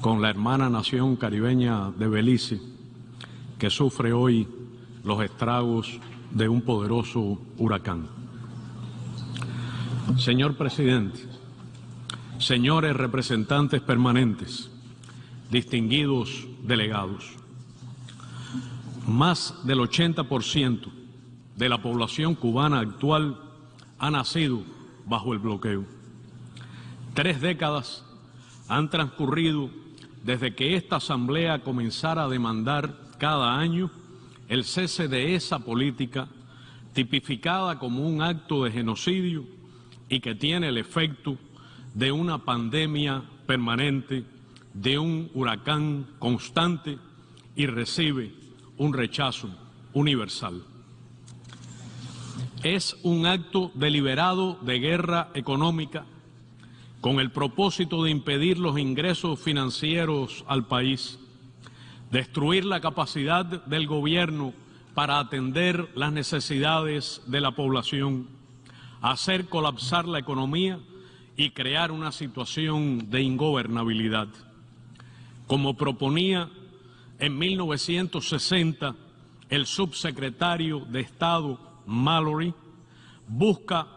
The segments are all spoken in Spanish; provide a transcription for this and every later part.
con la hermana nación caribeña de Belice, que sufre hoy los estragos de un poderoso huracán. Señor presidente, señores representantes permanentes, distinguidos delegados, más del 80% de la población cubana actual ha nacido bajo el bloqueo. Tres décadas han transcurrido desde que esta Asamblea comenzara a demandar cada año el cese de esa política tipificada como un acto de genocidio y que tiene el efecto de una pandemia permanente, de un huracán constante y recibe un rechazo universal. Es un acto deliberado de guerra económica con el propósito de impedir los ingresos financieros al país, destruir la capacidad del gobierno para atender las necesidades de la población, hacer colapsar la economía y crear una situación de ingobernabilidad. Como proponía en 1960 el subsecretario de Estado Mallory, busca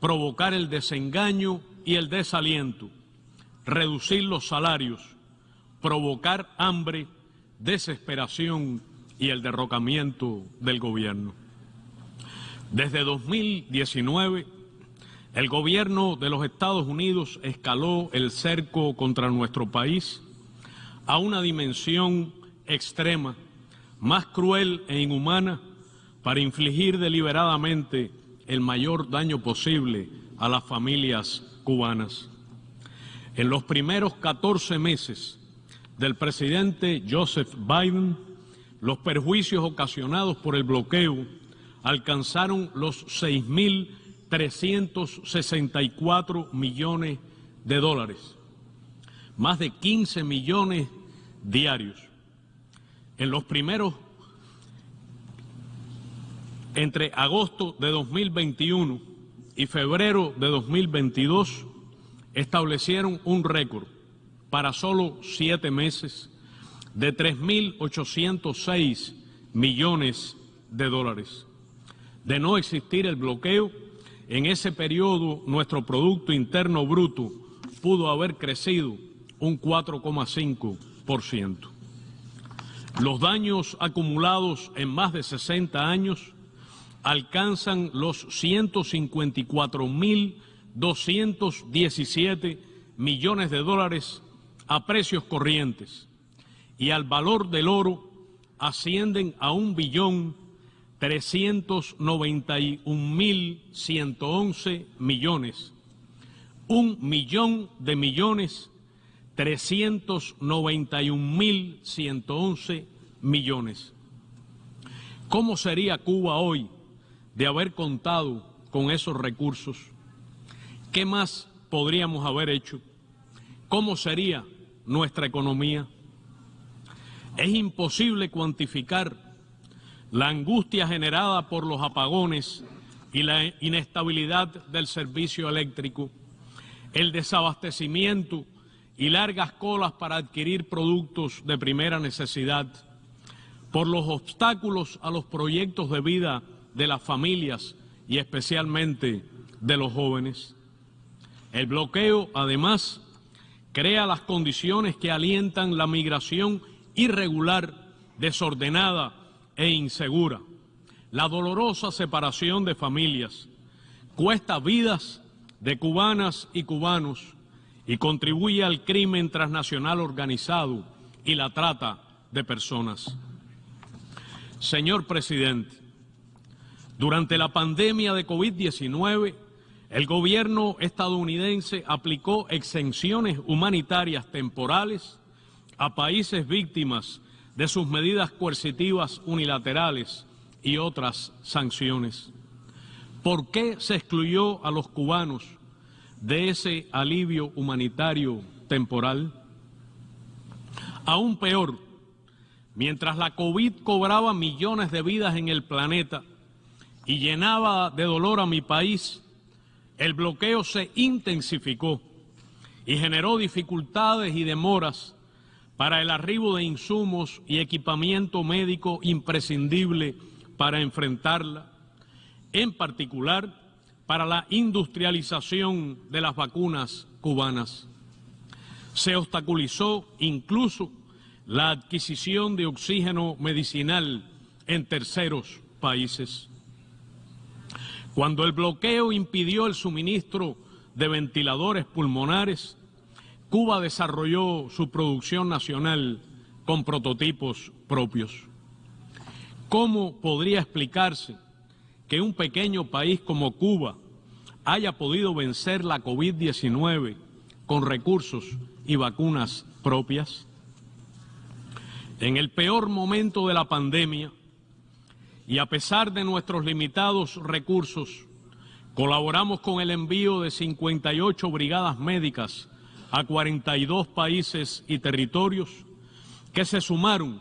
provocar el desengaño y el desaliento, reducir los salarios, provocar hambre, desesperación y el derrocamiento del gobierno. Desde 2019, el gobierno de los Estados Unidos escaló el cerco contra nuestro país a una dimensión extrema, más cruel e inhumana, para infligir deliberadamente el mayor daño posible a las familias cubanas. En los primeros 14 meses del presidente Joseph Biden, los perjuicios ocasionados por el bloqueo alcanzaron los 6.364 millones de dólares, más de 15 millones diarios. En los primeros, entre agosto de 2021 y febrero de 2022 establecieron un récord para solo siete meses de 3.806 millones de dólares. De no existir el bloqueo, en ese periodo nuestro Producto Interno Bruto pudo haber crecido un 4,5%. Los daños acumulados en más de 60 años alcanzan los 154.217 millones de dólares a precios corrientes y al valor del oro ascienden a un billón 391.111 millones. Un millón de millones 391.111 millones. ¿Cómo sería Cuba hoy de haber contado con esos recursos, ¿qué más podríamos haber hecho? ¿Cómo sería nuestra economía? Es imposible cuantificar la angustia generada por los apagones y la inestabilidad del servicio eléctrico, el desabastecimiento y largas colas para adquirir productos de primera necesidad, por los obstáculos a los proyectos de vida de las familias y especialmente de los jóvenes. El bloqueo, además, crea las condiciones que alientan la migración irregular, desordenada e insegura. La dolorosa separación de familias cuesta vidas de cubanas y cubanos y contribuye al crimen transnacional organizado y la trata de personas. Señor presidente, durante la pandemia de COVID-19, el gobierno estadounidense aplicó exenciones humanitarias temporales a países víctimas de sus medidas coercitivas unilaterales y otras sanciones. ¿Por qué se excluyó a los cubanos de ese alivio humanitario temporal? Aún peor, mientras la COVID cobraba millones de vidas en el planeta, y llenaba de dolor a mi país, el bloqueo se intensificó y generó dificultades y demoras para el arribo de insumos y equipamiento médico imprescindible para enfrentarla, en particular para la industrialización de las vacunas cubanas. Se obstaculizó incluso la adquisición de oxígeno medicinal en terceros países. Cuando el bloqueo impidió el suministro de ventiladores pulmonares, Cuba desarrolló su producción nacional con prototipos propios. ¿Cómo podría explicarse que un pequeño país como Cuba haya podido vencer la COVID-19 con recursos y vacunas propias? En el peor momento de la pandemia, y a pesar de nuestros limitados recursos, colaboramos con el envío de 58 brigadas médicas a 42 países y territorios que se sumaron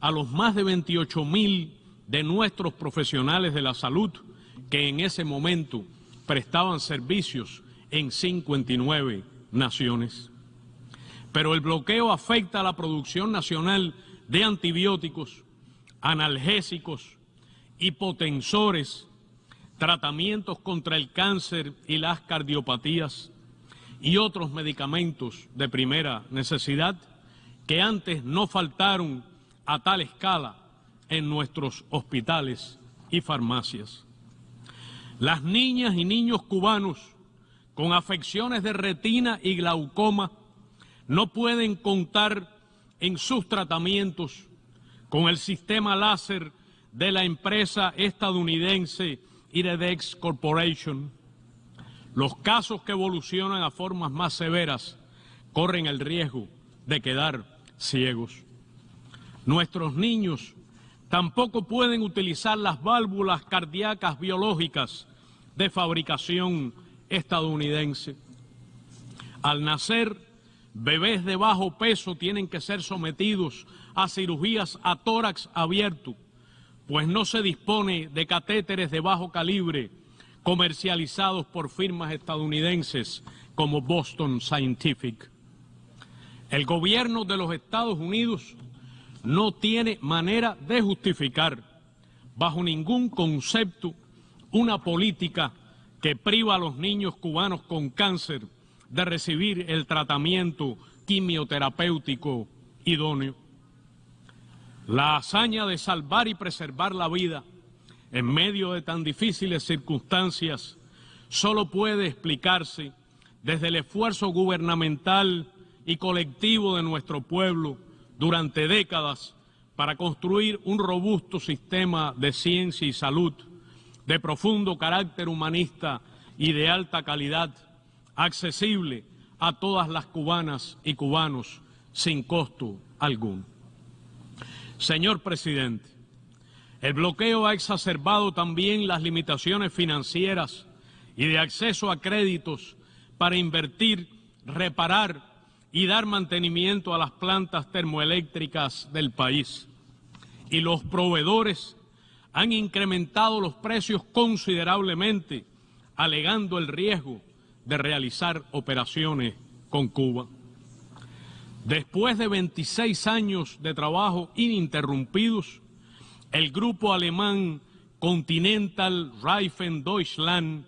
a los más de 28 mil de nuestros profesionales de la salud que en ese momento prestaban servicios en 59 naciones. Pero el bloqueo afecta a la producción nacional de antibióticos, analgésicos, hipotensores, tratamientos contra el cáncer y las cardiopatías y otros medicamentos de primera necesidad que antes no faltaron a tal escala en nuestros hospitales y farmacias. Las niñas y niños cubanos con afecciones de retina y glaucoma no pueden contar en sus tratamientos con el sistema láser de la empresa estadounidense Iridex Corporation. Los casos que evolucionan a formas más severas corren el riesgo de quedar ciegos. Nuestros niños tampoco pueden utilizar las válvulas cardíacas biológicas de fabricación estadounidense. Al nacer, bebés de bajo peso tienen que ser sometidos a cirugías a tórax abierto pues no se dispone de catéteres de bajo calibre comercializados por firmas estadounidenses como Boston Scientific. El gobierno de los Estados Unidos no tiene manera de justificar bajo ningún concepto una política que priva a los niños cubanos con cáncer de recibir el tratamiento quimioterapéutico idóneo. La hazaña de salvar y preservar la vida en medio de tan difíciles circunstancias solo puede explicarse desde el esfuerzo gubernamental y colectivo de nuestro pueblo durante décadas para construir un robusto sistema de ciencia y salud de profundo carácter humanista y de alta calidad, accesible a todas las cubanas y cubanos sin costo alguno. Señor presidente, el bloqueo ha exacerbado también las limitaciones financieras y de acceso a créditos para invertir, reparar y dar mantenimiento a las plantas termoeléctricas del país. Y los proveedores han incrementado los precios considerablemente, alegando el riesgo de realizar operaciones con Cuba. Después de 26 años de trabajo ininterrumpidos, el grupo alemán Continental Reifen Deutschland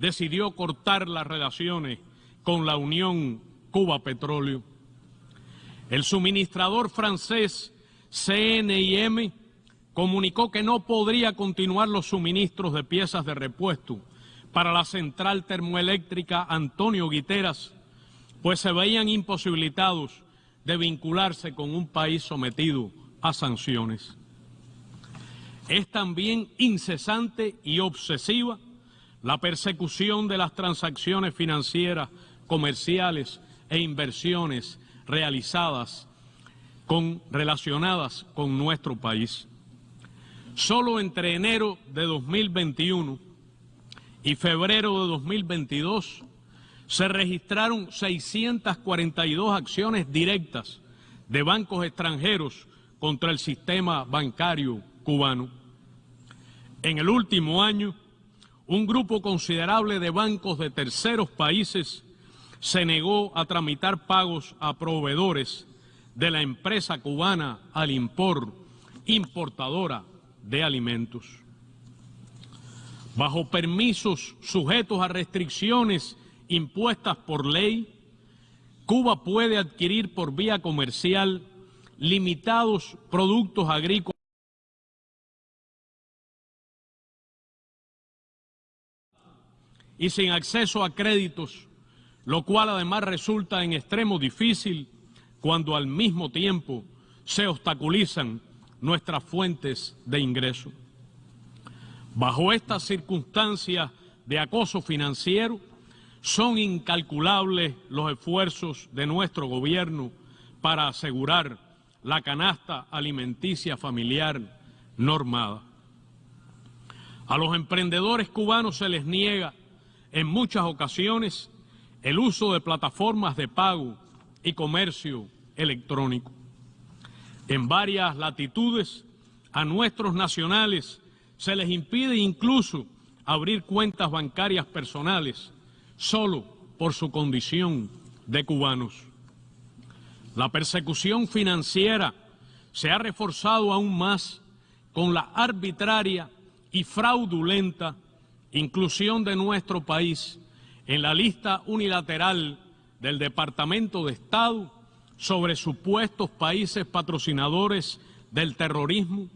decidió cortar las relaciones con la Unión Cuba Petróleo. El suministrador francés CNIM comunicó que no podría continuar los suministros de piezas de repuesto para la central termoeléctrica Antonio Guiteras, pues se veían imposibilitados de vincularse con un país sometido a sanciones. Es también incesante y obsesiva la persecución de las transacciones financieras, comerciales e inversiones realizadas con, relacionadas con nuestro país. Solo entre enero de 2021 y febrero de 2022 se registraron 642 acciones directas de bancos extranjeros contra el sistema bancario cubano. En el último año, un grupo considerable de bancos de terceros países se negó a tramitar pagos a proveedores de la empresa cubana Alimpor, importadora de alimentos. Bajo permisos sujetos a restricciones impuestas por ley, Cuba puede adquirir por vía comercial limitados productos agrícolas y sin acceso a créditos, lo cual además resulta en extremo difícil cuando al mismo tiempo se obstaculizan nuestras fuentes de ingreso. Bajo estas circunstancias de acoso financiero, son incalculables los esfuerzos de nuestro gobierno para asegurar la canasta alimenticia familiar normada. A los emprendedores cubanos se les niega en muchas ocasiones el uso de plataformas de pago y comercio electrónico. En varias latitudes a nuestros nacionales se les impide incluso abrir cuentas bancarias personales solo por su condición de cubanos. La persecución financiera se ha reforzado aún más con la arbitraria y fraudulenta inclusión de nuestro país en la lista unilateral del Departamento de Estado sobre supuestos países patrocinadores del terrorismo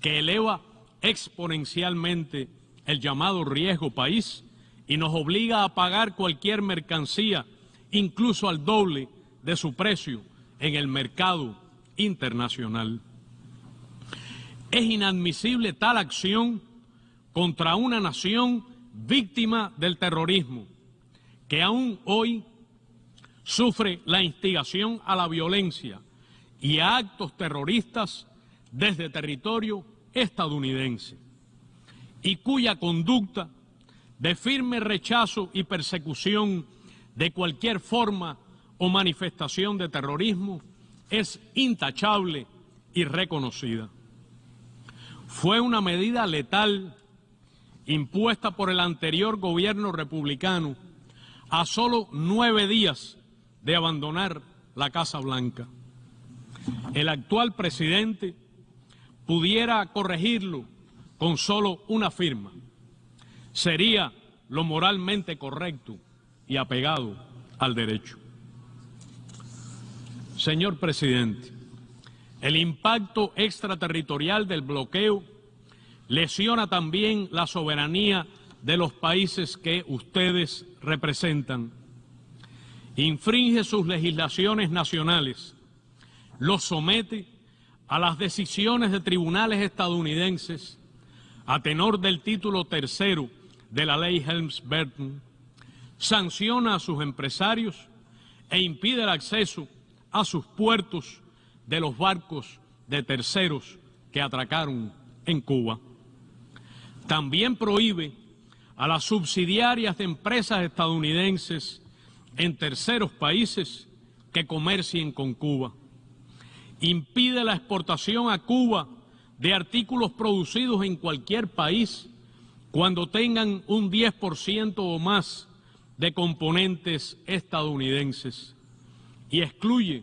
que eleva exponencialmente el llamado riesgo país y nos obliga a pagar cualquier mercancía, incluso al doble de su precio en el mercado internacional. Es inadmisible tal acción contra una nación víctima del terrorismo, que aún hoy sufre la instigación a la violencia y a actos terroristas desde territorio estadounidense, y cuya conducta de firme rechazo y persecución de cualquier forma o manifestación de terrorismo es intachable y reconocida. Fue una medida letal impuesta por el anterior gobierno republicano a solo nueve días de abandonar la Casa Blanca. El actual presidente pudiera corregirlo con solo una firma. Sería lo moralmente correcto y apegado al derecho. Señor presidente, el impacto extraterritorial del bloqueo lesiona también la soberanía de los países que ustedes representan, infringe sus legislaciones nacionales, los somete a las decisiones de tribunales estadounidenses a tenor del título tercero de la ley Helms-Burton, sanciona a sus empresarios e impide el acceso a sus puertos de los barcos de terceros que atracaron en Cuba. También prohíbe a las subsidiarias de empresas estadounidenses en terceros países que comercien con Cuba. Impide la exportación a Cuba de artículos producidos en cualquier país cuando tengan un 10% o más de componentes estadounidenses y excluye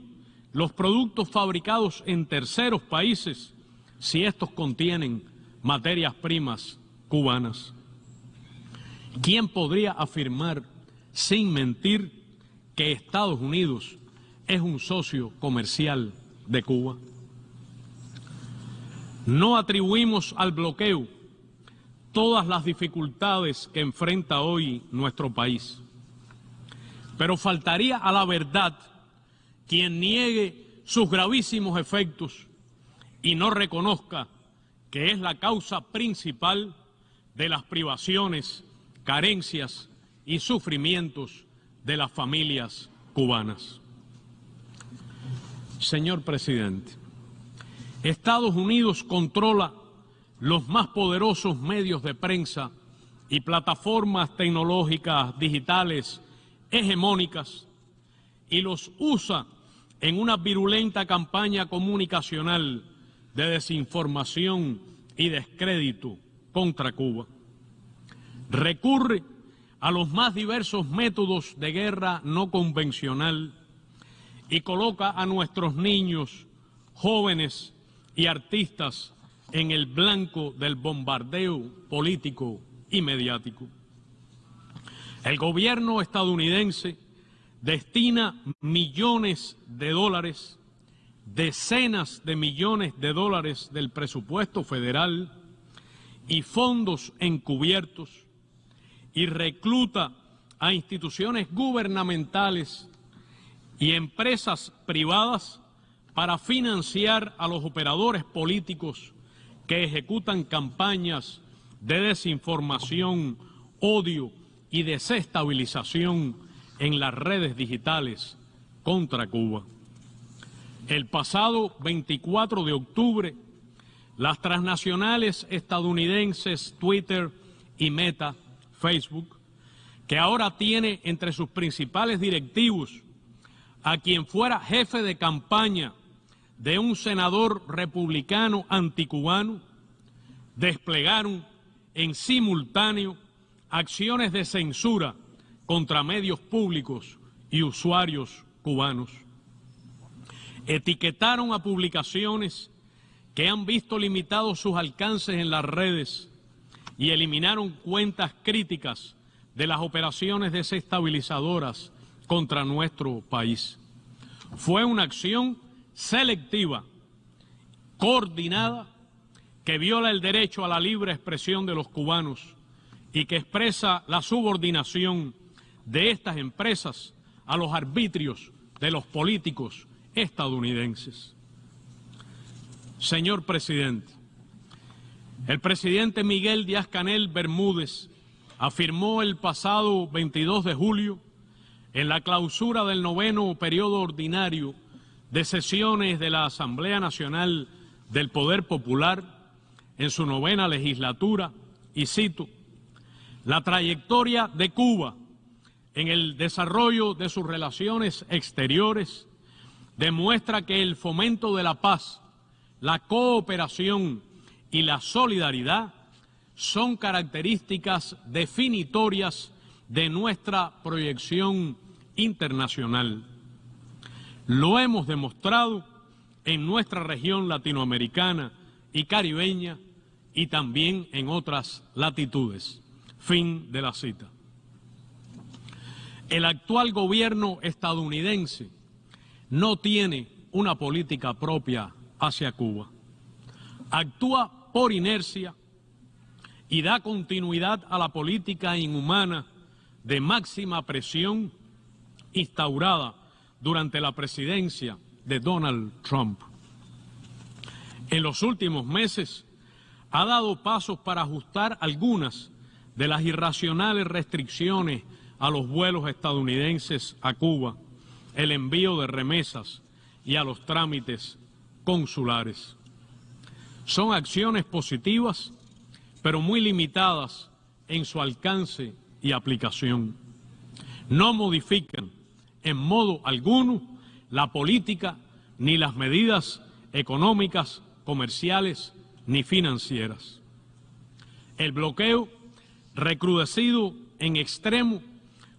los productos fabricados en terceros países si estos contienen materias primas cubanas. ¿Quién podría afirmar sin mentir que Estados Unidos es un socio comercial de Cuba? No atribuimos al bloqueo todas las dificultades que enfrenta hoy nuestro país. Pero faltaría a la verdad quien niegue sus gravísimos efectos y no reconozca que es la causa principal de las privaciones, carencias y sufrimientos de las familias cubanas. Señor presidente, Estados Unidos controla los más poderosos medios de prensa y plataformas tecnológicas digitales hegemónicas y los usa en una virulenta campaña comunicacional de desinformación y descrédito contra Cuba. Recurre a los más diversos métodos de guerra no convencional y coloca a nuestros niños, jóvenes y artistas en el blanco del bombardeo político y mediático. El gobierno estadounidense destina millones de dólares, decenas de millones de dólares del presupuesto federal y fondos encubiertos y recluta a instituciones gubernamentales y empresas privadas para financiar a los operadores políticos que ejecutan campañas de desinformación, odio y desestabilización en las redes digitales contra Cuba. El pasado 24 de octubre, las transnacionales estadounidenses Twitter y Meta, Facebook, que ahora tiene entre sus principales directivos a quien fuera jefe de campaña de un senador republicano anticubano, desplegaron en simultáneo acciones de censura contra medios públicos y usuarios cubanos. Etiquetaron a publicaciones que han visto limitados sus alcances en las redes y eliminaron cuentas críticas de las operaciones desestabilizadoras contra nuestro país. Fue una acción selectiva, coordinada, que viola el derecho a la libre expresión de los cubanos y que expresa la subordinación de estas empresas a los arbitrios de los políticos estadounidenses. Señor presidente, el presidente Miguel Díaz-Canel Bermúdez afirmó el pasado 22 de julio en la clausura del noveno periodo ordinario de sesiones de la Asamblea Nacional del Poder Popular en su novena legislatura, y cito, la trayectoria de Cuba en el desarrollo de sus relaciones exteriores demuestra que el fomento de la paz, la cooperación y la solidaridad son características definitorias de nuestra proyección internacional. Lo hemos demostrado en nuestra región latinoamericana y caribeña y también en otras latitudes. Fin de la cita. El actual gobierno estadounidense no tiene una política propia hacia Cuba. Actúa por inercia y da continuidad a la política inhumana de máxima presión instaurada durante la presidencia de Donald Trump. En los últimos meses ha dado pasos para ajustar algunas de las irracionales restricciones a los vuelos estadounidenses a Cuba, el envío de remesas y a los trámites consulares. Son acciones positivas, pero muy limitadas en su alcance y aplicación. No modifican en modo alguno la política ni las medidas económicas, comerciales ni financieras. El bloqueo, recrudecido en extremo,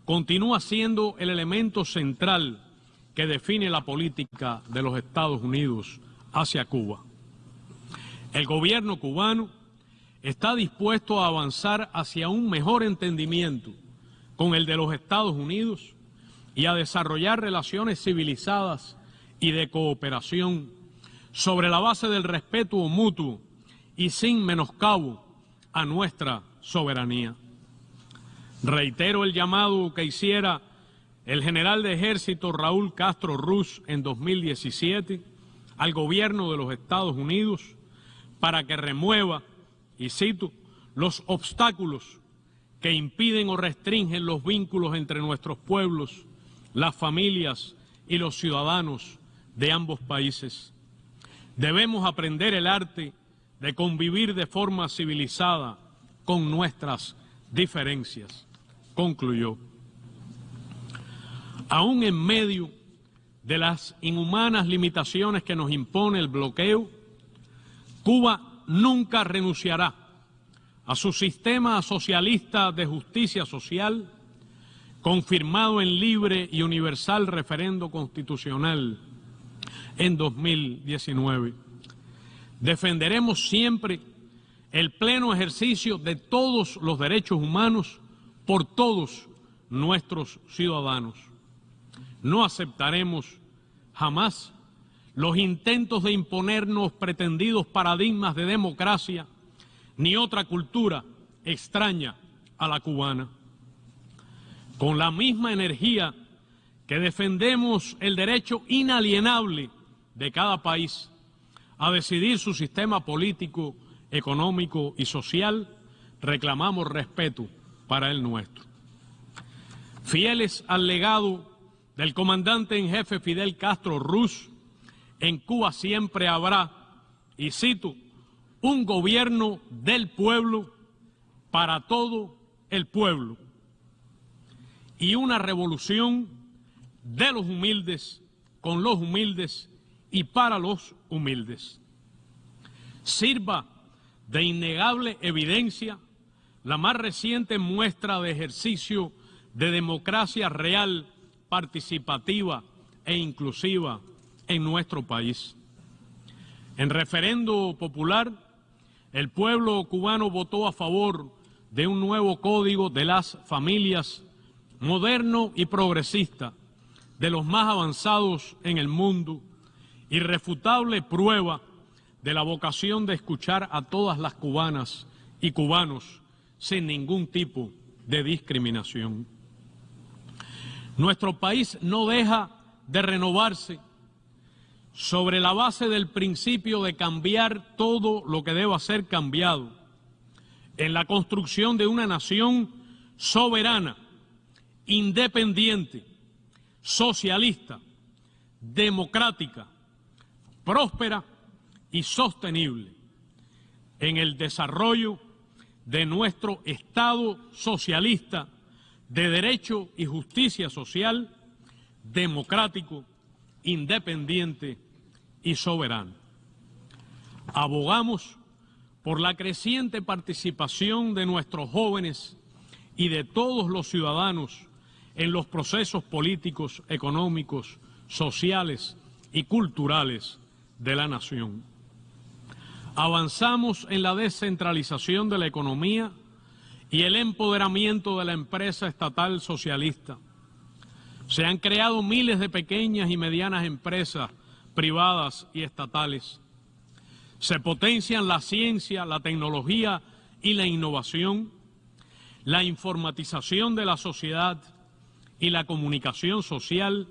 continúa siendo el elemento central que define la política de los Estados Unidos hacia Cuba. El gobierno cubano está dispuesto a avanzar hacia un mejor entendimiento con el de los Estados Unidos y a desarrollar relaciones civilizadas y de cooperación sobre la base del respeto mutuo y sin menoscabo a nuestra soberanía. Reitero el llamado que hiciera el general de ejército Raúl Castro Ruz en 2017 al gobierno de los Estados Unidos para que remueva, y cito, los obstáculos que impiden o restringen los vínculos entre nuestros pueblos las familias y los ciudadanos de ambos países. Debemos aprender el arte de convivir de forma civilizada con nuestras diferencias, concluyó. Aún en medio de las inhumanas limitaciones que nos impone el bloqueo, Cuba nunca renunciará a su sistema socialista de justicia social, confirmado en libre y universal referendo constitucional en 2019. Defenderemos siempre el pleno ejercicio de todos los derechos humanos por todos nuestros ciudadanos. No aceptaremos jamás los intentos de imponernos pretendidos paradigmas de democracia ni otra cultura extraña a la cubana. Con la misma energía que defendemos el derecho inalienable de cada país a decidir su sistema político, económico y social, reclamamos respeto para el nuestro. Fieles al legado del comandante en jefe Fidel Castro Ruz, en Cuba siempre habrá, y cito, un gobierno del pueblo para todo el pueblo y una revolución de los humildes con los humildes y para los humildes. Sirva de innegable evidencia la más reciente muestra de ejercicio de democracia real, participativa e inclusiva en nuestro país. En referendo popular, el pueblo cubano votó a favor de un nuevo código de las familias moderno y progresista, de los más avanzados en el mundo, irrefutable prueba de la vocación de escuchar a todas las cubanas y cubanos sin ningún tipo de discriminación. Nuestro país no deja de renovarse sobre la base del principio de cambiar todo lo que deba ser cambiado en la construcción de una nación soberana, independiente, socialista, democrática, próspera y sostenible en el desarrollo de nuestro Estado socialista de derecho y justicia social, democrático, independiente y soberano. Abogamos por la creciente participación de nuestros jóvenes y de todos los ciudadanos en los procesos políticos, económicos, sociales y culturales de la nación. Avanzamos en la descentralización de la economía y el empoderamiento de la empresa estatal socialista se han creado miles de pequeñas y medianas empresas privadas y estatales. Se potencian la ciencia, la tecnología y la innovación, la informatización de la sociedad y la comunicación social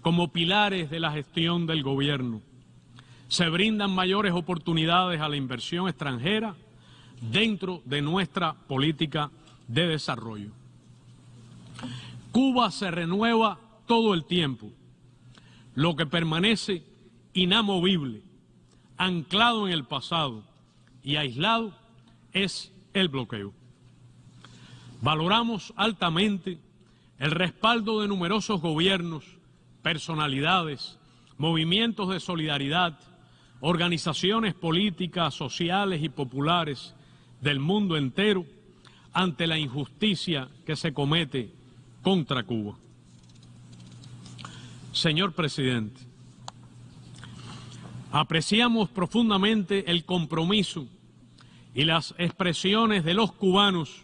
como pilares de la gestión del gobierno. Se brindan mayores oportunidades a la inversión extranjera dentro de nuestra política de desarrollo. Cuba se renueva todo el tiempo. Lo que permanece inamovible, anclado en el pasado y aislado es el bloqueo. Valoramos altamente el respaldo de numerosos gobiernos, personalidades, movimientos de solidaridad, organizaciones políticas, sociales y populares del mundo entero ante la injusticia que se comete contra Cuba. Señor presidente, apreciamos profundamente el compromiso y las expresiones de los cubanos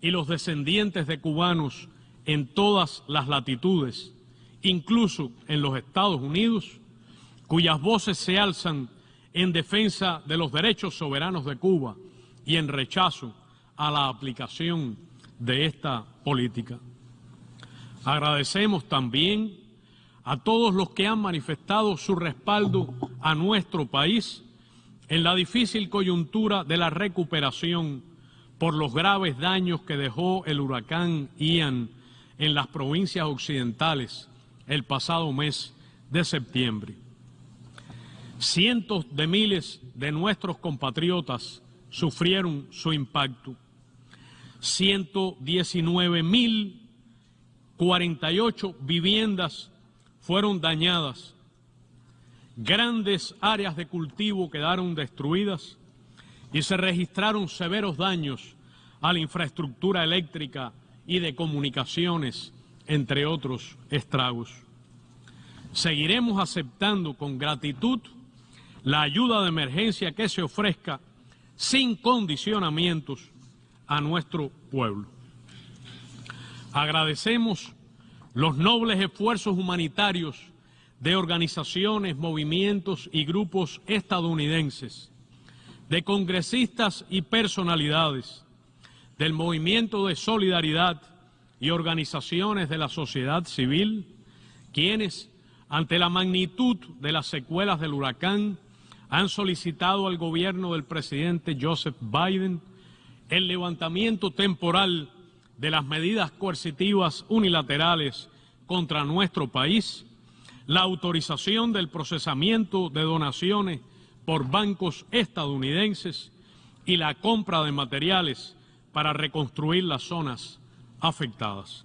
y los descendientes de cubanos en todas las latitudes, incluso en los Estados Unidos, cuyas voces se alzan en defensa de los derechos soberanos de Cuba y en rechazo a la aplicación de esta política. Agradecemos también a todos los que han manifestado su respaldo a nuestro país en la difícil coyuntura de la recuperación por los graves daños que dejó el huracán Ian en las provincias occidentales el pasado mes de septiembre. Cientos de miles de nuestros compatriotas sufrieron su impacto. 119 mil 48 viviendas fueron dañadas, grandes áreas de cultivo quedaron destruidas y se registraron severos daños a la infraestructura eléctrica y de comunicaciones, entre otros estragos. Seguiremos aceptando con gratitud la ayuda de emergencia que se ofrezca sin condicionamientos a nuestro pueblo. Agradecemos los nobles esfuerzos humanitarios de organizaciones, movimientos y grupos estadounidenses, de congresistas y personalidades, del movimiento de solidaridad y organizaciones de la sociedad civil, quienes, ante la magnitud de las secuelas del huracán, han solicitado al gobierno del presidente Joseph Biden el levantamiento temporal de las medidas coercitivas unilaterales contra nuestro país, la autorización del procesamiento de donaciones por bancos estadounidenses y la compra de materiales para reconstruir las zonas afectadas.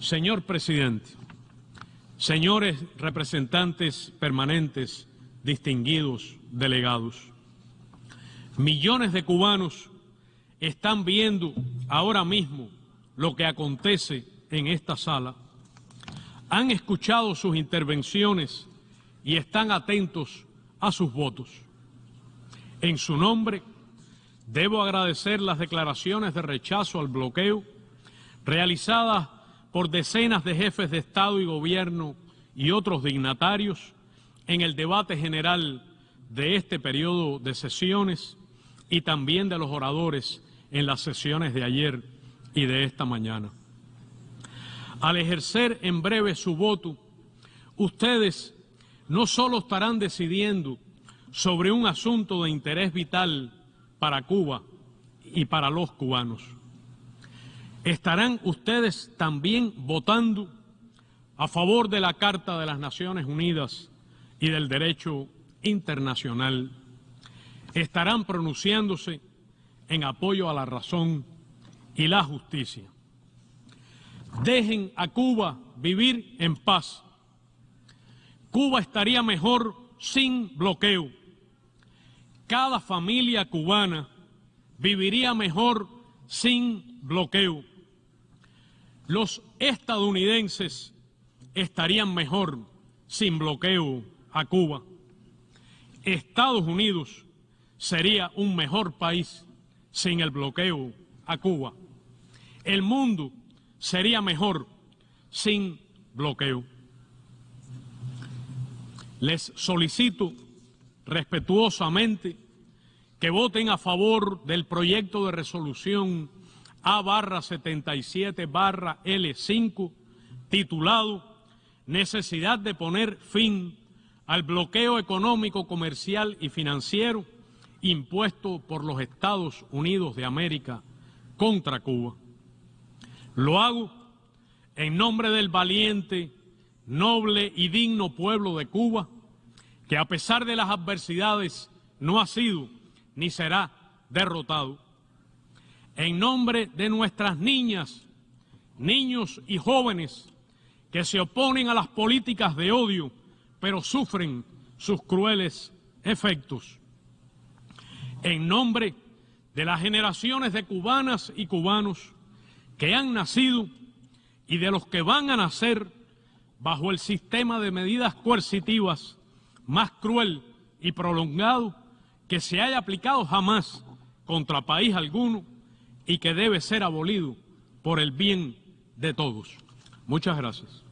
Señor presidente, señores representantes permanentes, distinguidos delegados, millones de cubanos están viendo ahora mismo lo que acontece en esta sala, han escuchado sus intervenciones y están atentos a sus votos. En su nombre, debo agradecer las declaraciones de rechazo al bloqueo realizadas por decenas de jefes de Estado y Gobierno y otros dignatarios en el debate general de este periodo de sesiones y también de los oradores en las sesiones de ayer y de esta mañana. Al ejercer en breve su voto, ustedes no solo estarán decidiendo sobre un asunto de interés vital para Cuba y para los cubanos, estarán ustedes también votando a favor de la Carta de las Naciones Unidas y del derecho internacional. Estarán pronunciándose en apoyo a la razón y la justicia. Dejen a Cuba vivir en paz. Cuba estaría mejor sin bloqueo. Cada familia cubana viviría mejor sin bloqueo. Los estadounidenses estarían mejor sin bloqueo a Cuba. Estados Unidos sería un mejor país sin el bloqueo a Cuba. El mundo sería mejor sin bloqueo. Les solicito respetuosamente que voten a favor del proyecto de resolución A barra 77 barra L5 titulado Necesidad de poner fin al bloqueo económico, comercial y financiero impuesto por los Estados Unidos de América contra Cuba. Lo hago en nombre del valiente, noble y digno pueblo de Cuba, que a pesar de las adversidades no ha sido ni será derrotado. En nombre de nuestras niñas, niños y jóvenes que se oponen a las políticas de odio, pero sufren sus crueles efectos en nombre de las generaciones de cubanas y cubanos que han nacido y de los que van a nacer bajo el sistema de medidas coercitivas más cruel y prolongado que se haya aplicado jamás contra país alguno y que debe ser abolido por el bien de todos. Muchas gracias.